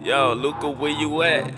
Yo, Luca, where you at?